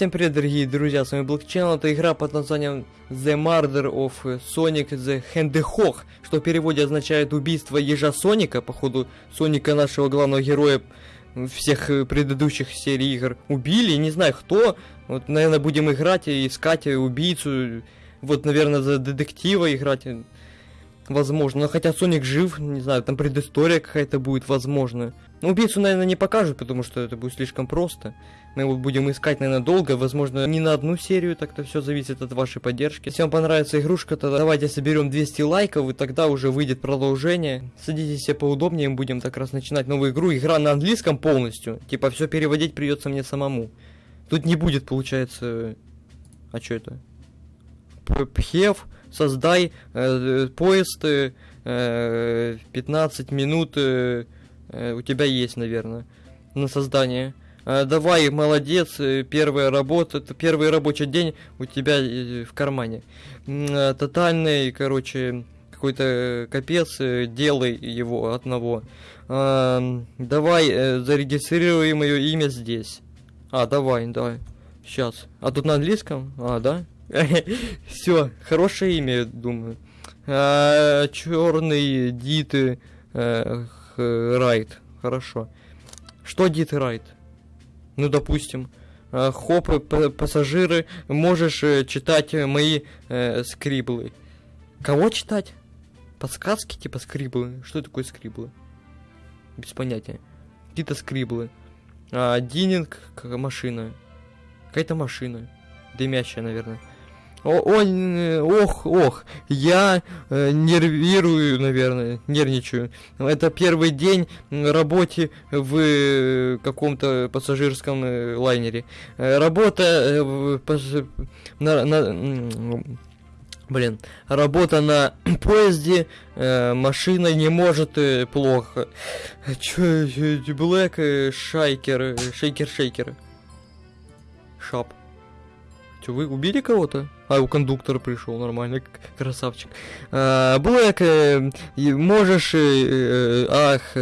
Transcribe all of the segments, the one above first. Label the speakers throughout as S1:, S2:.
S1: Всем привет, дорогие друзья, с вами Channel, это игра под названием The Murder of Sonic the Hedgehog, что в переводе означает убийство ежа Соника, походу Соника нашего главного героя всех предыдущих серий игр убили, не знаю кто, вот, наверное, будем играть и искать убийцу, вот, наверное, за детектива играть, возможно, но хотя Соник жив, не знаю, там предыстория какая-то будет, возможно. Но убийцу, наверное, не покажут, потому что это будет слишком просто. Мы его будем искать, наверное, долго, возможно, не на одну серию, так-то все зависит от вашей поддержки. Если вам понравится игрушка, то давайте соберем 200 лайков, и тогда уже выйдет продолжение. Садитесь все поудобнее, мы будем так раз начинать новую игру. Игра на английском полностью, типа все переводить придется мне самому. Тут не будет, получается... А что это? Пхев, создай э, поезд, э, 15 минут э, э, у тебя есть, наверное, на создание. Э, давай, молодец, э, первая работа, это первый рабочий день у тебя в кармане. Тотальный, короче, какой-то капец, делай его одного. Э, давай, зарегистрируй мое имя здесь. А, давай, давай. Сейчас. А тут на английском? А, да? Все, хорошее имя, думаю. А, черный Дит Райт. Хорошо. Что Дит Райт? Ну, допустим. А, хоп, пассажиры, можешь э, читать мои э, скриблы. Кого читать? Подсказки типа скриблы? Что такое скриблы? Без понятия. Какие-то скриблы. А, Дининг, машина. Какая-то машина. Дымящая, наверное. О, о, ох, ох, я э, нервирую, наверное, нервничаю. Это первый день работы в э, каком-то пассажирском э, лайнере. Э, работа э, в, пас, на, на, блин, работа на поезде, э, машина не может э, плохо. Чё, Блэк, Шайкер, Шейкер, Шейкер. Шап. Че, вы убили кого-то? А, у кондуктора пришел, нормально, красавчик. А, Блэк, э, можешь... Э, э, ах,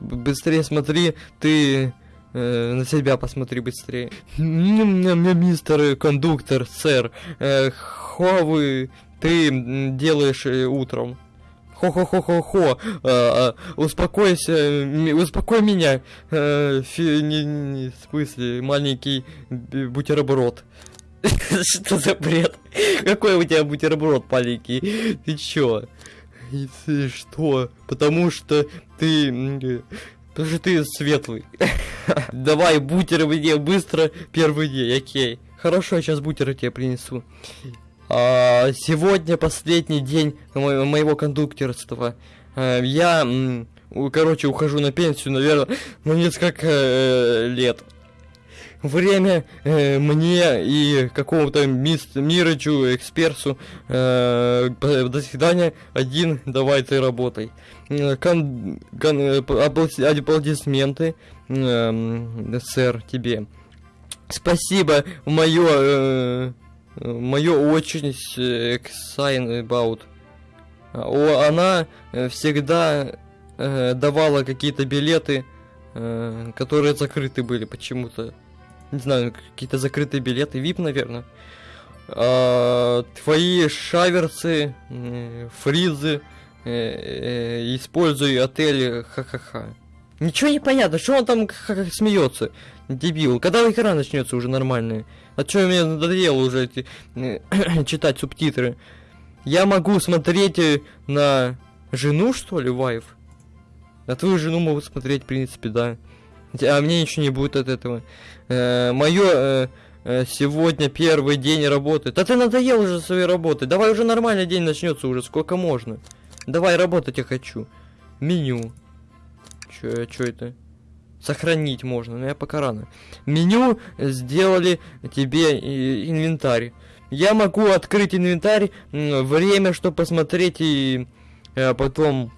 S1: быстрее смотри, ты... На себя посмотри быстрее. Мистер кондуктор, сэр, хо ты делаешь утром? Хо-хо-хо-хо-хо, успокойся, успокой меня, в смысле, маленький бутерброд. Что за бред? Какой у тебя бутерброд маленький? Ты чё? И ты что? Потому что ты... Потому что ты светлый. Давай бутер мне быстро первый день, окей. Хорошо, я сейчас бутеры тебе принесу. А, сегодня последний день мо моего кондукторства. А, я, короче, ухожу на пенсию, наверное, на несколько э, лет время э, мне и какому-то мис Мирычу, эксперту, э, до свидания, один, давай ты работай. Э, кон, кон, э, аплодисменты, э, сэр, тебе. Спасибо, мое, э, мое очень excited about. О, она всегда э, давала какие-то билеты, э, которые закрыты были почему-то не знаю, какие-то закрытые билеты, VIP, наверное. А, твои шаверцы, фризы, э, э, используй отель ха-ха-ха. Ничего не понятно, что он там смеется, дебил. Когда игра начнется уже нормальная? А что мне надоело уже эти, э, читать субтитры? Я могу смотреть на жену, что ли, вайф? На твою жену могу смотреть, в принципе, да. А мне ничего не будет от этого. Э, мое э, э, сегодня первый день работы. Да ты надоел уже своей работы. Давай уже нормальный день начнется уже. Сколько можно? Давай работать я хочу. Меню. Чё, чё это? Сохранить можно, но я пока рано. Меню сделали тебе инвентарь. Я могу открыть инвентарь, время, чтобы посмотреть и э, потом Э,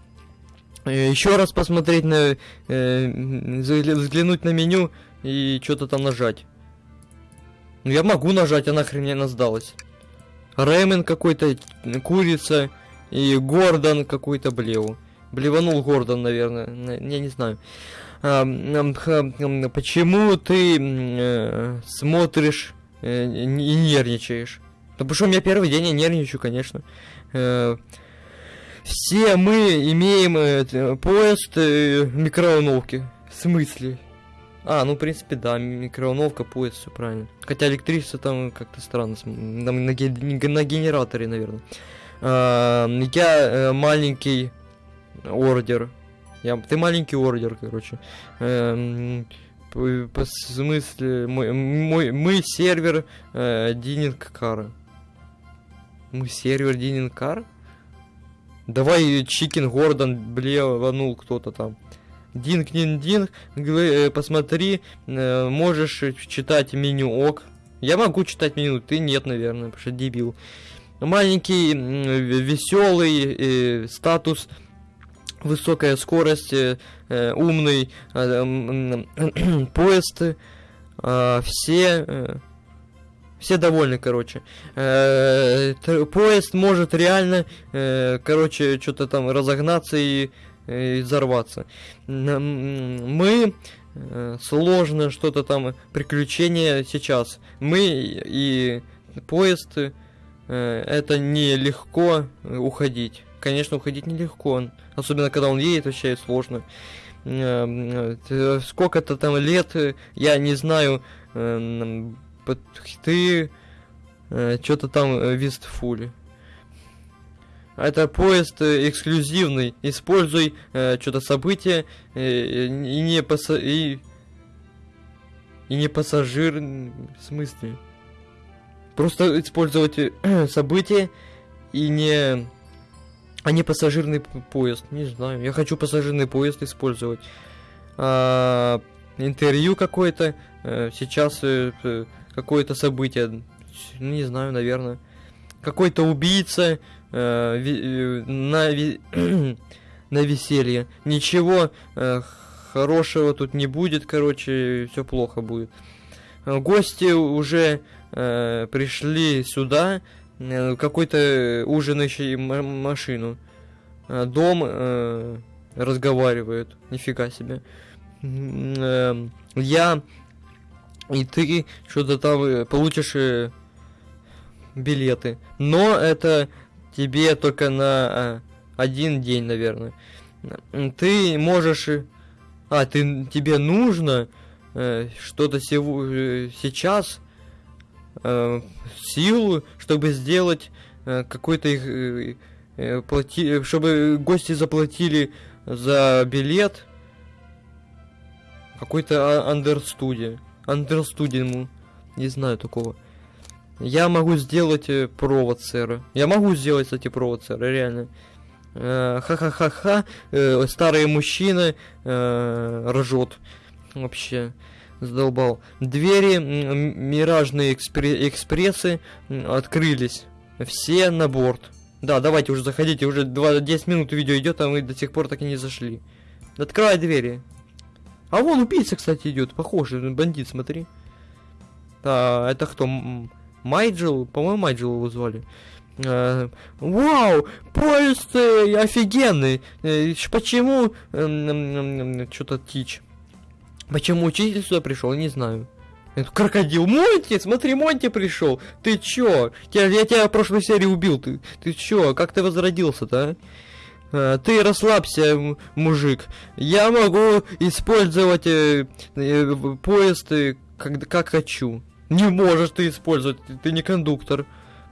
S1: еще раз посмотреть на... Э, взглянуть на меню и что-то там нажать. Ну я могу нажать, а нахрен мне она сдалась. Рэмен какой-то, курица и Гордон какой-то блеву. Блеванул Гордон, наверное, я не знаю. А, почему ты э, смотришь э, и нервничаешь. Да потому что у меня первый день, я нервничаю, конечно. Э, все мы имеем э, поезд э, микроволновки. В смысле? А, ну, в принципе, да, микроволновка, поезд, все правильно. Хотя электричество там как-то странно, там на, на генераторе, наверное. А, я э, маленький ордер. Я, ты маленький ордер, короче. Эм, по, по смысле, мой, мой, мы сервер э, Дининг Кара. Мы сервер Дининг Кар? Давай Чикен Гордон блеванул кто-то там. Динг динг, гл- э, посмотри, э, можешь читать меню ок. Я могу читать меню, ты нет, наверное, потому что дебил. Маленький, веселый э, статус, высокая скорость, э, э, умный э, поезд, э, все э, все довольны, короче. Э, поезд может реально, э, короче, что-то там разогнаться и, и взорваться. Мы э, сложно что-то там приключения сейчас. Мы и поезд э, это нелегко уходить. Конечно, уходить нелегко. Особенно когда он едет, вообще сложно. Э, э, Сколько-то там лет, э, я не знаю, э, м, под- ты что-то там э, вистфуле. Это поезд э, эксклюзивный. Используй что-то событие э, и не паса и и не пассажир в смысле. Просто использовать э, событие и не а не пассажирный поезд. Не знаю. Я хочу пассажирный поезд использовать. А, интервью какое-то. э, сейчас э, какое-то событие. Ну, Не знаю, наверное. Какой-то убийца э, ви- э, на, ви- на веселье. Ничего э, хорошего тут не будет, короче, все плохо будет. Э, Гости уже э, пришли сюда, э, какой-то ужинающий машину. Э, Дом э, разговаривает. Нифига себе. Эм, Я и ты что-то там э, получишь э, билеты. Но это тебе только на э, один день, наверное. Ты можешь... А, ты, тебе нужно э, что-то сего- сейчас э, силу, чтобы сделать э, какой-то их... э, плати... Чтобы гости заплатили за билет какой-то андерстудия. Андерстудиуму. Не знаю такого. Я могу сделать э, провод, сэра. Я могу сделать, кстати, провод, сэра, реально. Э, Ха-ха-ха-ха. э, Старый мужчина э, ржет. Вообще. Задолбал. Двери миражные экспре- экспрессы открылись. Все на борт. Да, давайте уже заходите. Уже 2, 10 минут видео идет, а мы до сих пор так и не зашли. Открывай двери. А вон убийца, кстати, идет. Похоже, бандит, смотри. А, это кто? Майджел? По-моему, Майджел его звали. Э, Вау! Поезд э, офигенный! Э, Почему... Что-то Тич. Почему учитель сюда пришел, не знаю. Это крокодил. Монти, смотри, Монти пришел. Ты чё? Я, я тебя в прошлой серии убил. Ты, ты чё? Как ты возродился-то, а? Э, Ты расслабься, мужик. Я могу использовать э, э, поезд э, как, как хочу. Не можешь ты использовать, ты, ты не кондуктор.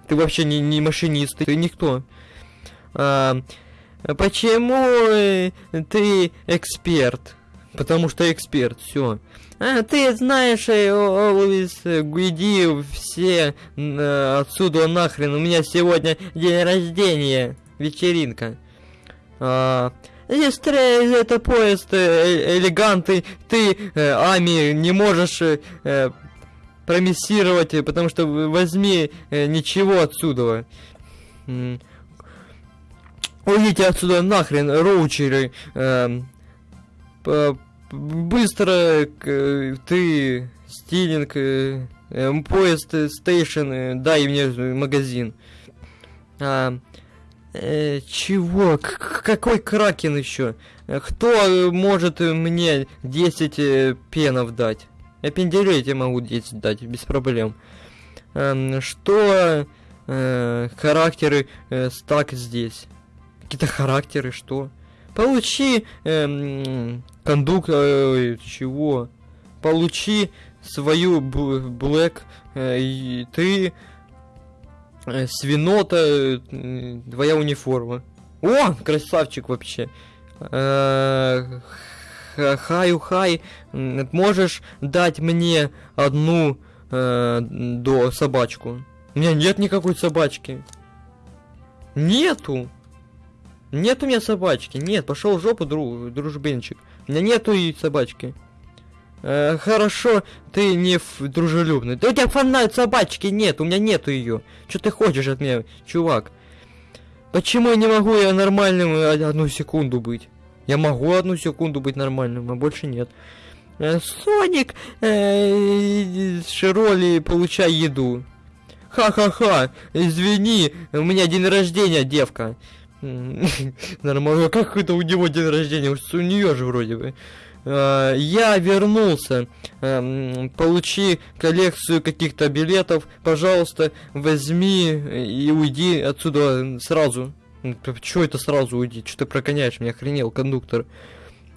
S1: Ты вообще не, не машинист, ты никто. А, почему э, ты эксперт? Потому что эксперт, все. А, ты знаешь, э, о- always э, иди все отсюда нахрен. У меня сегодня день рождения, вечеринка. А, тре- это поезд э, элегантный. Ты, э, Ами, не можешь э, э, промиссировать, э, потому что возьми э, ничего отсюда. М. Уйдите отсюда нахрен, роучеры. п- быстро к- ты, стилинг, э, э, поезд, э, стейшн, э, дай мне э, магазин. А, э, чего? К- какой кракен еще? Э, Кто э, может э, мне 10 э, пенов дать? Я пенделей тебе могу 10 дать, без проблем. эм, что э, характеры э, стак здесь. Какие-то характеры, что? Получи эм, кондук... Э, чего? Получи свою блэк, э, и ты э, свинота, э, твоя униформа. О, красавчик вообще. Э, хаю хай, можешь дать мне одну э, до собачку? У меня нет никакой собачки. Нету. Нет у меня собачки. Нет, пошел в жопу, друг, дружбенчик. У меня нету и собачки. Э, хорошо, ты не дружелюбный. Да у тебя фанат собачки нет, у меня нету ее. Что ты хочешь от меня, чувак? Почему я не могу я нормальным одну секунду быть? Я могу одну секунду быть нормальным, а больше нет. Э, Соник, э, Широли, получай еду. Ха-ха-ха, извини, у меня день рождения, девка. Нормально, как это у него день рождения? У нее же вроде бы. Э, я вернулся. Эм, получи коллекцию каких-то билетов. Пожалуйста, возьми и уйди отсюда сразу. Чего это сразу уйди? Что ты прогоняешь меня, охренел, кондуктор?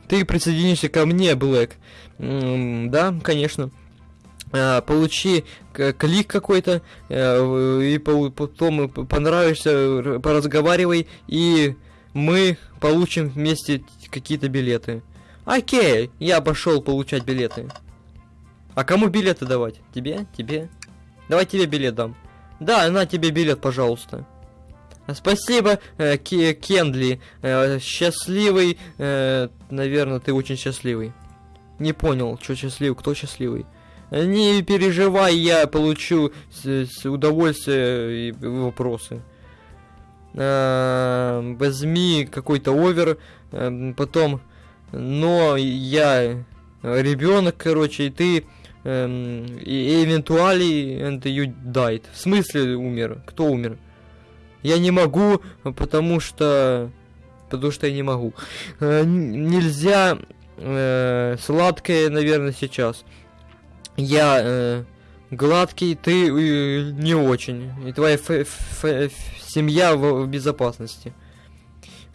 S1: Ты присоединишься ко мне, Блэк. Да, конечно. А, получи клик какой-то, э, и потом понравишься, поразговаривай, и мы получим вместе какие-то билеты. Окей, я пошел получать билеты. А кому билеты давать? Тебе? Тебе? Давай тебе билет дам. Да, на тебе билет, пожалуйста. Спасибо, э, Кендли. Э, счастливый. Э, наверное, ты очень счастливый. Не понял, что счастливый, кто счастливый. Не переживай, я получу с, с удовольствие и вопросы. Э, возьми какой-то овер, э, потом но я ребенок, короче, и ты эм, и эвентуали and you died. В смысле умер? Кто умер? Я не могу, потому что... Потому что я не могу. Э, нельзя э, сладкое, наверное, сейчас. Я э, гладкий, ты э, не очень. И твоя семья в, в безопасности.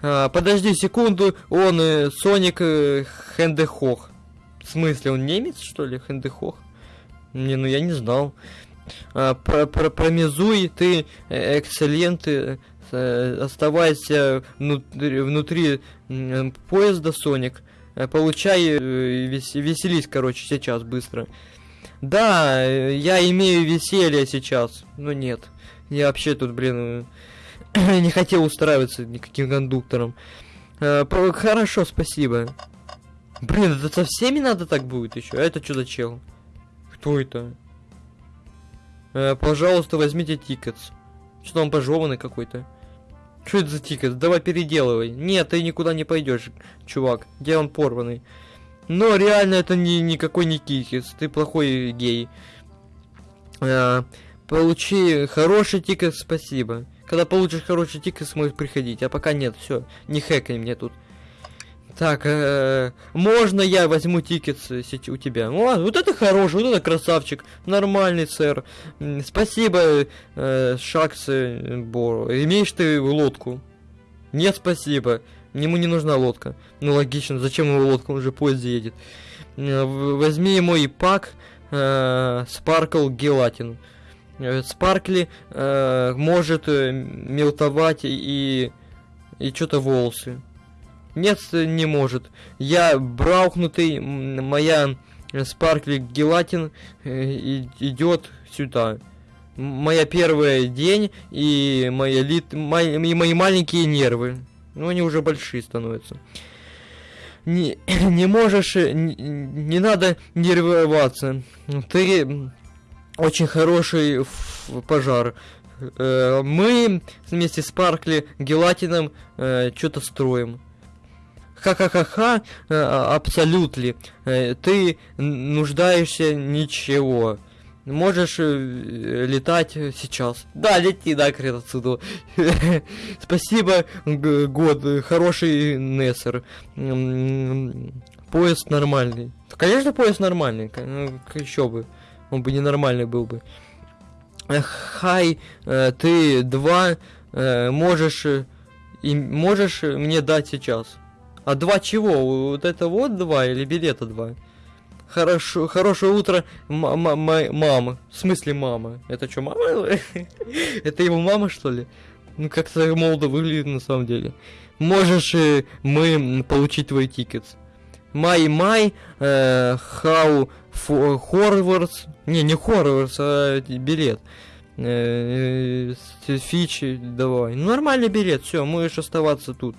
S1: А, подожди секунду, он э, Соник э, Хендехох. В смысле, он немец, что ли, Хендехох? Не, ну я не знал. А, про, про, промезуй, ты э, экселленты, э, оставайся внутри, внутри поезда, Соник. Получай, вес, веселись, короче, сейчас, быстро. Да, я имею веселье сейчас. Ну нет. Я вообще тут, блин, не хотел устраиваться никаким кондуктором. Э, хорошо, спасибо. Блин, это со всеми надо так будет еще? А это что за чел? Кто это? Э, пожалуйста, возьмите tickets. Что он пожеванный какой-то? Что это за ticket? Давай переделывай. Нет, ты никуда не пойдешь, чувак. Где он порванный? Но реально это не никакой не ticket. Ты плохой гей. А, получи хороший ticket, спасибо. Когда получишь хороший ticket, сможешь приходить. А пока нет, все, не хэкай мне тут. Так, э, можно я возьму ticket у тебя? О, вот это хороший, вот это красавчик. Нормальный, сэр. Спасибо, э, Шакс Боро. Имеешь ты лодку? Нет, спасибо. Ему не нужна лодка. Ну, логично, зачем ему лодка, он уже поезд едет. Возьми мой пак Gelatin. Э, Спаркли э, может э, мелтовать и, и что-то волосы. Нет, не может. Я браухнутый, моя Спаркли Гелатин э, идет сюда. Моя первый день и мои, лит, мои, и мои маленькие нервы. Ну, они уже большие становятся. Не, не можешь, не, не надо нервироваться. Ты очень хороший пожар. Э, мы вместе с Паркли Гелатином э, что-то строим. Ха-ха-ха-ха, э, абсолютно. Ты нуждаешься ничего. Можешь летать сейчас. Да, лети, да, крет отсюда. Спасибо, год, хороший Нессер. Поезд нормальный. Конечно, поезд нормальный, еще бы. Он бы ненормальный был бы. Хай, э, ты два э, можешь э, и можешь мне дать сейчас. А два чего? Вот это вот два или билета два? Хорошо, хорошее утро, мама. В смысле мама? Это что, мама? Это его мама, что ли? Ну, как-то молодо выглядит на самом деле. Можешь мы получить твой тикет. Май Май, э, Хау Хорвардс. Не, не Хорвардс, а билет. Э, э, Фичи, давай. Ну, нормальный билет, все, можешь оставаться тут.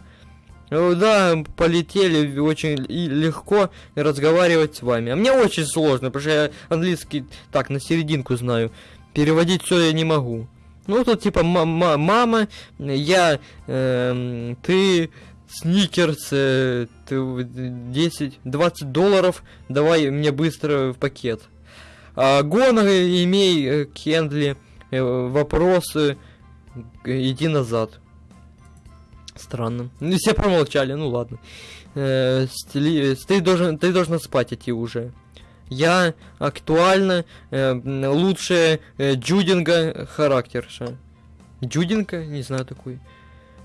S1: Да, полетели очень легко разговаривать с вами. А мне очень сложно, потому что я английский так на серединку знаю. Переводить все я не могу. Ну тут типа мама, я, э, ты, сникерс, ты 10, 20 долларов, давай мне быстро в пакет. А Гон, имей, э, Кендли, э, вопросы, иди назад. Странно. Ну, все промолчали, ну ладно. Э, стили... ты, должен, ты должна спать идти уже. Я актуально лучшая э, Джудинга характерша. Джудинга? Не знаю такой.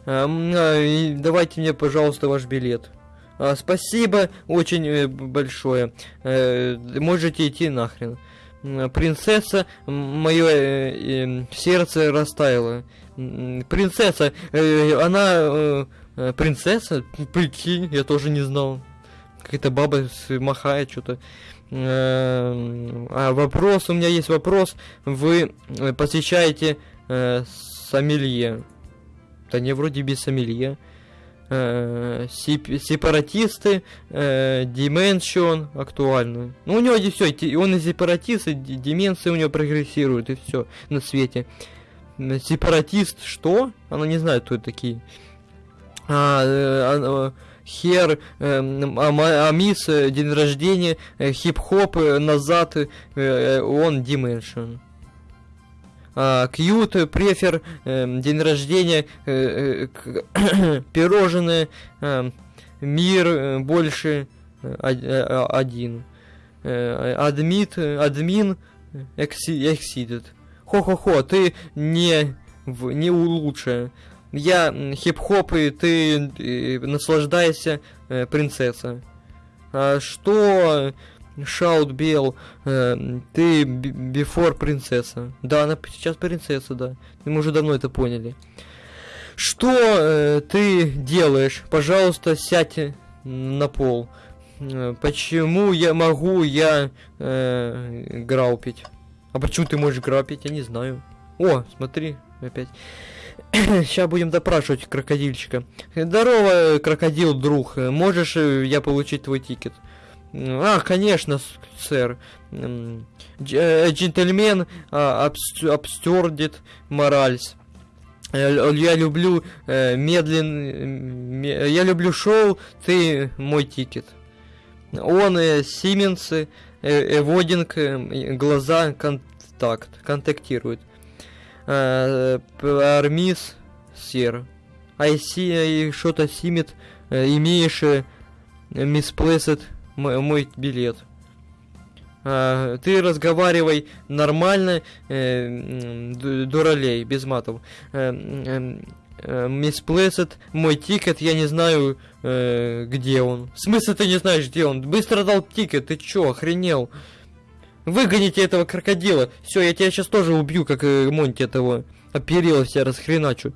S1: Э, э, давайте мне, пожалуйста, ваш билет. А, спасибо очень э, большое. Э, можете идти нахрен. Принцесса, мое э, сердце растаяло. Принцесса, она принцесса, прикинь, я тоже не знал. Какая-то баба махает что-то. Э, а вопрос, у меня есть вопрос. Вы посещаете сомелье. Да не, вроде без сомелье. Сепаратисты, э, Dimension актуально. Ну, у него здесь все, он и сепаратист, и дименция у него прогрессирует, и все на свете. Сепаратист, что? Она не знает, кто это такие. А, э, Хер, э, Амис, день рождения, хип-хоп, назад, он Dimension. А, Кьют, префер, э, день рождения, э, э, пирожное, э, мир э, больше э, один. Э, адмит, админ, exceeded. Хо-хо-хо, ты не, не лучше. Я хип-хоп, и ты и, наслаждайся, э, принцесса. А что Шаут Бел, э, ты бифор принцесса. Да, она сейчас принцесса, да. Мы уже давно это поняли. Что э, ты делаешь? Пожалуйста, сядь на пол. Э, почему я могу я э, граупить? А почему ты можешь грабить? Я не знаю. О, смотри, опять. Сейчас будем допрашивать крокодильчика. Здорово, крокодил, друг. Можешь э, я получить твой ticket? А, конечно, сэр. Э, gentleman of sturdy morals. Я люблю э, медленно... Я люблю шоу, ты мой ticket. Он э, Сименсы эводинг, э, глаза, контакт, контактируют. Э, Армис, сер. Айси, что-то симит, э, имеешь misplaced мой билет. ты разговаривай нормально, дуралей, без матов. Misplaced, мой тикет, я не знаю, э, где он. В смысле ты не знаешь, где он? Быстро дал тикет, ты чё, охренел? Выгоните этого крокодила. Все, я тебя сейчас тоже убью, как э, Монти этого оперила себя расхреначу.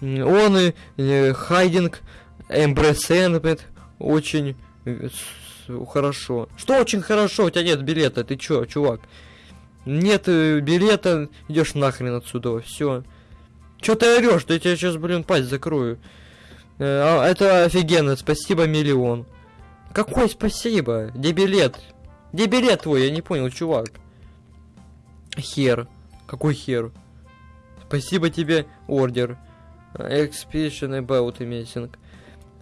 S1: Он и э, Хайдинг, Эмбресенмент очень э, хорошо. Что очень хорошо? У тебя нет билета, ты чё, чувак? Нет э, билета, идешь нахрен отсюда, все. Чё ты орешь? Да я тебе сейчас, блин, пасть закрою. Э, а, это офигенно, спасибо миллион. Какой спасибо? Где билет? Где билет твой? Я не понял, чувак. Хер. Какой хер? Спасибо тебе, ордер. Expedition about amazing.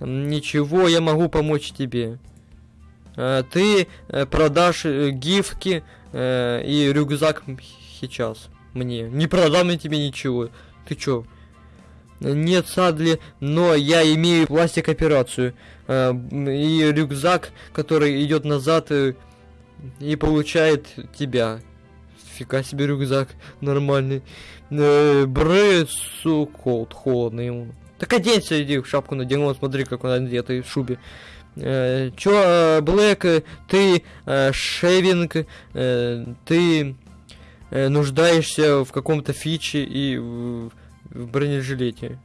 S1: Ничего, я могу помочь тебе. А, ты э, продашь э, гифки и рюкзак сейчас мне. Не продам я тебе ничего. Ты чё? Нет, Садли, но я имею пластик операцию. Э, и рюкзак, который идет назад и, получает тебя. Фига себе рюкзак нормальный. Э, суколд, холодно ему. Так оденься, иди, шапку надень, вот смотри, как он одет в шубе. Э, чё, э, Блэк, э, ты э, шейвинг, э, ты нуждаешься в каком-то фиче и в, в бронежилете.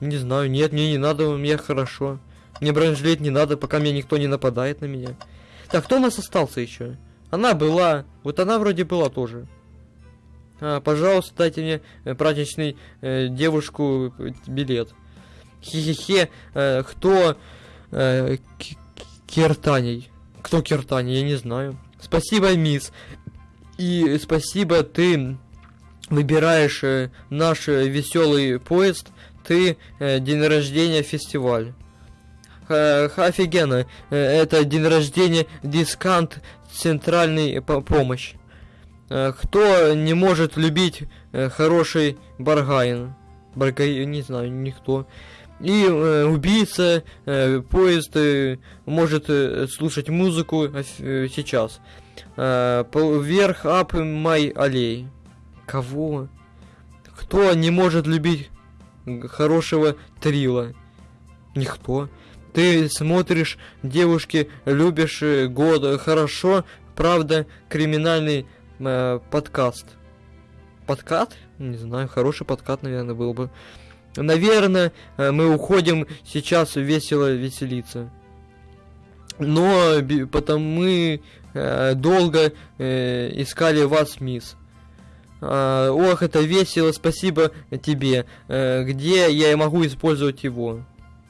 S1: Не знаю, нет, мне не надо, мне хорошо. Мне бронежилет не надо, пока мне никто не нападает на меня. Так, кто у нас остался еще? Она была, вот она вроде была тоже. А, пожалуйста, дайте мне праздничный э, девушку билет. Хе-хе-хе, э, кто э, Киртаней? Кто Киртаней? Я не знаю. Спасибо, мисс. И спасибо, ты выбираешь э, наш э, веселый поезд. Ты э, день рождения фестиваль. Э, офигенно. Э, это день рождения дискант центральный по- помощь. Э, кто не может любить э, хороший баргайн? Баргайн, не знаю, никто. И э, убийца, э, поезд э, может э, слушать музыку оф- э, сейчас. Э, вверх, ап, май, аллей. Кого? Кто не может любить хорошего трила? Никто. Ты смотришь, девушки, любишь э, год, э, хорошо, правда, криминальный э, подкаст. Подкат? Не знаю, хороший подкат, наверное, был бы. Наверное, э, мы уходим сейчас весело веселиться. Но потому мы э, долго э, искали вас, мисс. А, ох, это весело, спасибо тебе. Э, где я могу использовать его?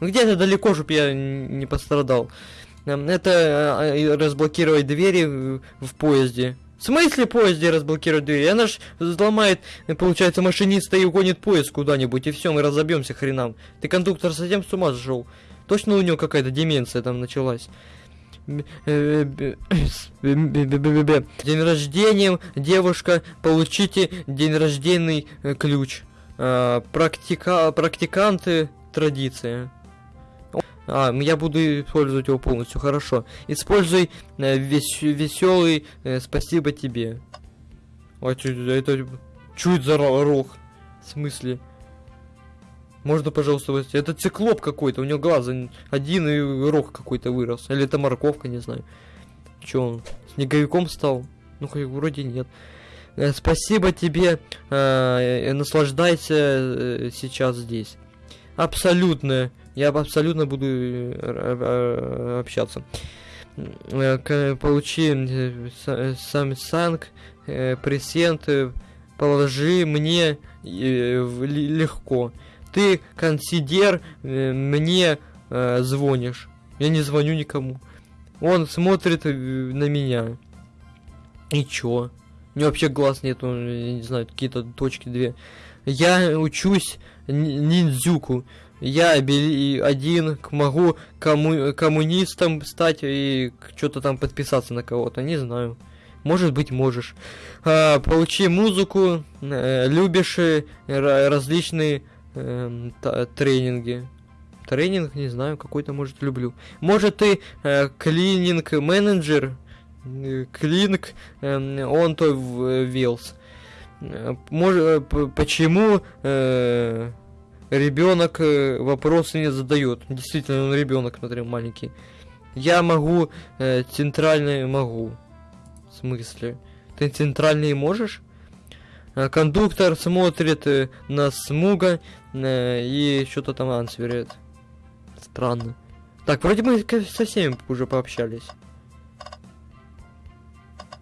S1: Где-то далеко, чтоб я не пострадал. Эм, Это э, э, разблокировать двери в, в поезде. В смысле поезде разблокировать двери? Она ж взломает, получается, машиниста и угонит поезд куда-нибудь, и все, мы разобьемся хренам. Ты кондуктор совсем с ума сошел? Точно у него какая-то деменция там началась? День рождения, девушка, получите день рожденный э, ключ. А, Практика, практиканты, традиция. А, я буду использовать его полностью, хорошо. Используй веселый спасибо тебе. А чё это, это за ро- рог? В смысле? Можно, пожалуйста, это циклоп какой-то, у него глаз один и рог какой-то вырос. Или это морковка, не знаю. Чё он, снеговиком стал? Ну, вроде нет. Э, Спасибо тебе, э, наслаждайся э, сейчас здесь. Абсолютно. Я абсолютно буду общаться. Получи э, са- Samsung э, презент, э, положи мне э, легко. Ты консидер мне звонишь. Я не звоню никому. Он смотрит на меня. И чё? У него вообще глаз нету, я не знаю, какие-то точки две. Я учусь ни- ниндзюку. Я один могу комму- коммунистом стать и что-то там подписаться на кого-то, не знаю. Может быть, можешь. А, получи музыку, э, любишь э, ра- различные та- тренинги. Тренинг, не знаю, какой-то, может, люблю. Может, ты э, клининг-менеджер? Э, Клинк, эм, он то Вилс. Может, почему э, ребенок э, вопросы не задает? Действительно, он ребенок, смотри, маленький. Я могу, э, центральный могу. В смысле? Ты центральный можешь? А, Кондуктор смотрит э, на Смуга э, и что-то там ансверит. Странно. Так, вроде мы со всеми уже пообщались.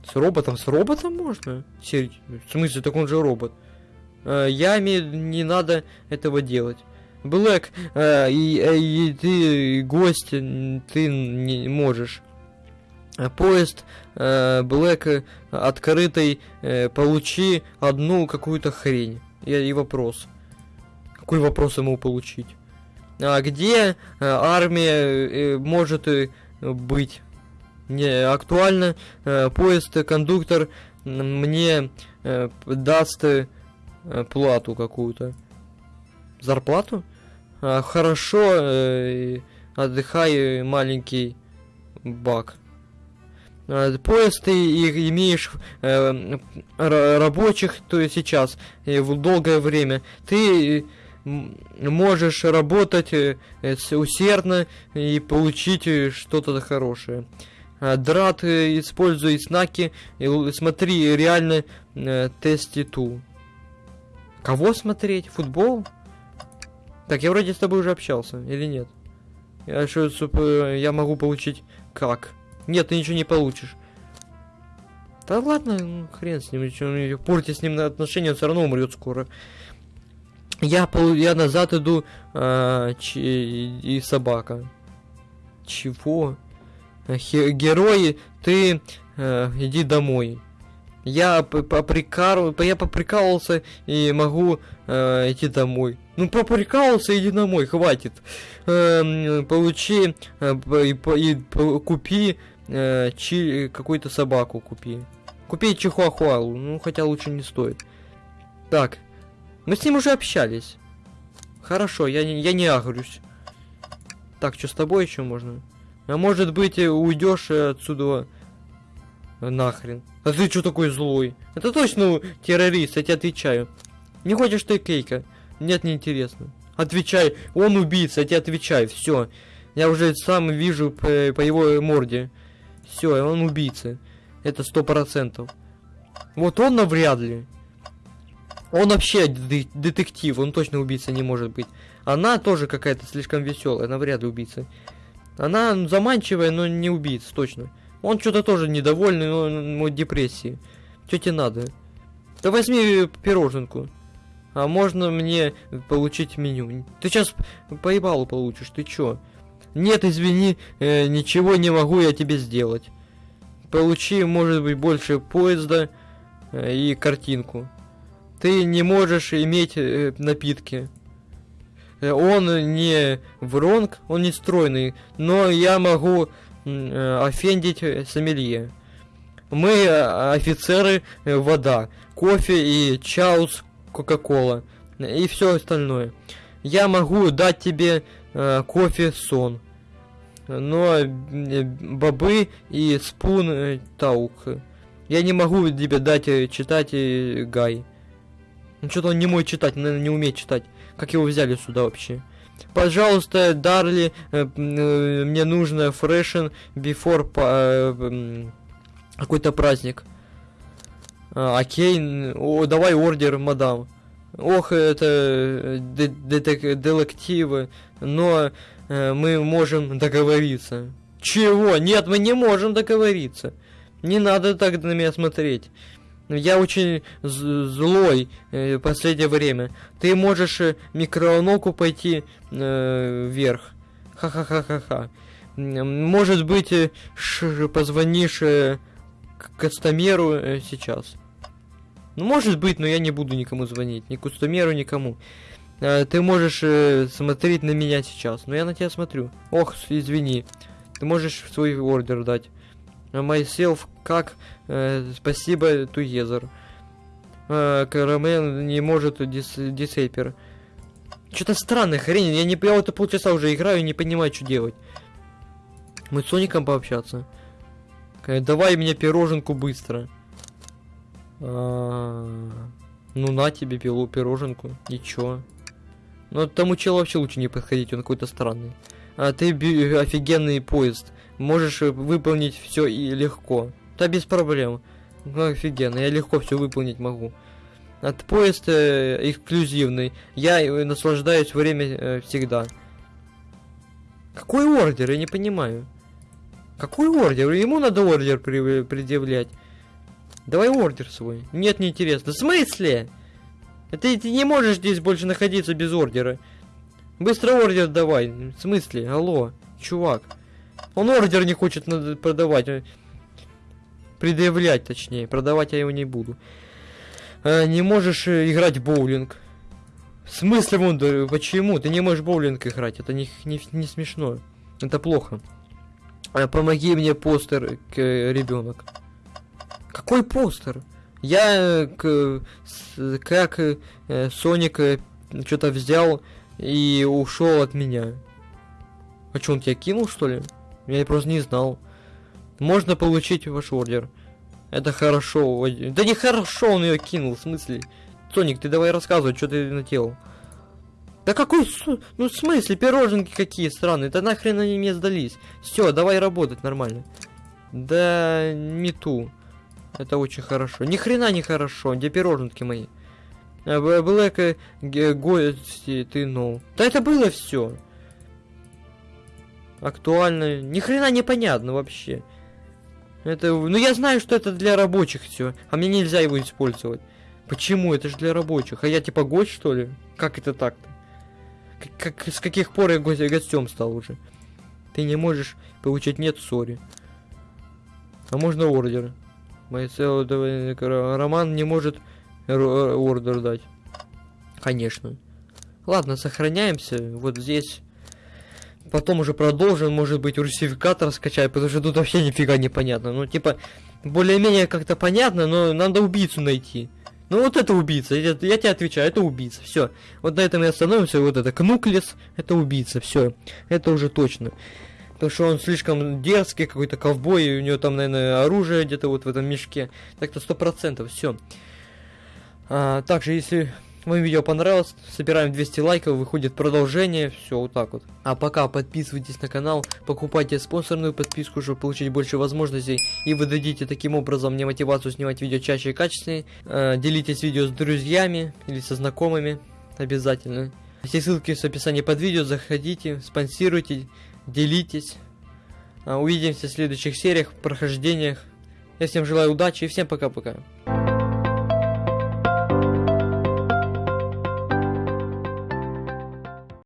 S1: С роботом? С роботом можно? В смысле, так он же робот. Э, я имею... Не надо этого делать. Блэк, э, и, э, и ты гость, ты не можешь. Э, Поезд Блэк открытый, получи одну какую-то хрень. И, и вопрос. Какой вопрос ему получить? А где армия может быть? Не актуально. Поезд кондуктор м, мне даст плату какую-то. Зарплату? А, хорошо, э, отдыхай, э, маленький бак. Э, поезд ты и имеешь э, рабочих, то есть сейчас, э, в долгое время, ты можешь работать э, усердно и получить э, что-то хорошее. А, драт э, используй знаки, и смотри реально э, теститу. Кого смотреть? Футбол? Так, я вроде с тобой уже общался, или нет? Я, что, я могу получить как? Нет, ты ничего не получишь. Да ладно, ну, хрен с ним, что, портить с ним отношения, он все равно умрет скоро. Я, я назад иду, а, ч, и собака. Чего? Хе, герои, ты э, иди домой. Я поприкал, я поприкалывался и могу э, идти домой. Ну поприкалывался, иди домой, хватит. Э, получи э, и, и, купи э, чи, какую-то собаку купи. Купи чихуахуалу, ну хотя лучше не стоит. Так, мы с ним уже общались. Хорошо, я не, я не агрюсь. Так, что с тобой еще можно? А может быть, уйдешь отсюда нахрен. А ты что такой злой? Это точно террорист, я тебе отвечаю. Не хочешь ты кейка? Нет, не интересно. Отвечай, он убийца, я тебе отвечаю, все. Я уже сам вижу по, по его морде. Все, он убийца. Это сто процентов. Вот он навряд ли. Он вообще детектив, он точно убийца не может быть. Она тоже какая-то слишком веселая, навряд ли убийца. Она заманчивая, но не убийца, точно. Он что-то тоже недовольный, но, но депрессии. Что тебе надо? Да возьми пироженку. А можно мне получить меню? Ты сейчас поебалу получишь, ты чё? Нет, извини, э, ничего не могу я тебе сделать. Получи, может быть, больше поезда э, и картинку. Ты не можешь иметь э, напитки. Э, он не вронг, он не стройный, но я могу офендить сомелье. Мы э, офицеры э, вода, кофе и чаус кока-кола и все остальное. Я могу дать тебе э, кофе сон, но э, бобы и спун э, таук. Я не могу тебе дать э, читать э, гай. Ну что-то он не мой читать, наверное, не умеет читать. Как его взяли сюда вообще? Пожалуйста, Дарли, э, э, мне нужно фрешен before э, какой-то праздник. А, окей, о, давай ордер, мадам. Ох, это детективы, но мы можем договориться. Чего? Нет, мы не можем договориться. Не надо так на меня смотреть. Я очень злой э, последнее время. Ты можешь э, микроволновку пойти э, вверх. Ха-ха-ха-ха-ха. Может быть, э, позвонишь э, к кастомеру э, сейчас. Ну, может быть, но я не буду никому звонить. Ни кастомеру, никому. Э, ты можешь э, смотреть на меня сейчас. Но я на тебя смотрю. Ох, извини. Ты можешь свой ордер дать. Myself как э, спасибо Туезер. Э, Карамен не может дис, дисейпер. Что-то странная хрень. Я не я вот полчаса уже играю и не понимаю, что делать. Мы с Соником пообщаться. Э, давай мне пироженку быстро. А, ну на тебе пилу пироженку. Ничего. Но тому челу вообще лучше не подходить, он какой-то странный. А ты офигенный поезд. Можешь выполнить все и легко. Да без проблем. Ну, офигенно, я легко все выполнить могу. От поезд э, эксклюзивный. Я э, наслаждаюсь время э, всегда. Какой ордер? Я не понимаю. Какой ордер? Ему надо ордер при предъявлять. Давай ордер свой. Нет, не интересно. В смысле? Ты, ты не можешь здесь больше находиться без ордера. Быстро ордер давай. В смысле? Алло, чувак. Он ордер не хочет продавать. Предъявлять, точнее. Продавать я его не буду. А, не можешь э, играть в боулинг. В смысле, вон, да, почему? Ты не можешь в боулинг играть. Это не, не, не смешно. Это плохо. Помоги мне постер, к, ребенок. Какой постер? Я к, с, как э, Соник э, что-то взял и ушел от меня. А что, он тебя кинул, что ли? Я просто не знал. Можно получить ваш ордер. Это хорошо. Да не хорошо он ее кинул, в смысле? Соник, ты давай рассказывай, что ты наделал. Да какой, ну в смысле, пироженки какие странные, да нахрен они мне сдались. Все, давай работать нормально. Да не ту. Это очень хорошо. Ни хрена не хорошо, где пироженки мои. А, Блэк, гости, ты ну. Да это было все. Актуально. Ни хрена непонятно вообще. Это, ну я знаю, что это для рабочих все, а мне нельзя его использовать. Почему? Это же для рабочих. А я типа гость, что ли? Как это так-то? Как, как- с каких пор я го- гостем стал уже? Ты не можешь получить нет, сори. А можно ордер. Мой целый Роман не может ордер дать. Конечно. Ладно, сохраняемся. Вот здесь. Потом уже продолжим, может быть, русификатор скачать, потому что тут вообще нифига не понятно. Ну, типа, более-менее как-то понятно, но надо убийцу найти. Ну вот это убийца, я, я тебе отвечаю, это убийца, все. Вот на этом и остановимся, вот это Кнуклес, это убийца, все. Это уже точно. Потому что он слишком дерзкий, какой-то ковбой, у него там, наверное, оружие где-то вот в этом мешке. Так-то сто процентов, все. А, также, если вам видео понравилось, собираем 200 лайков, выходит продолжение, все вот так вот. А пока подписывайтесь на канал, покупайте спонсорную подписку, чтобы получить больше возможностей, и вы дадите таким образом мне мотивацию снимать видео чаще и качественнее. А, делитесь видео с друзьями или со знакомыми, обязательно. Все ссылки в описании под видео, заходите, спонсируйте, делитесь. А, увидимся в следующих сериях, прохождениях. Я всем желаю удачи и всем пока-пока.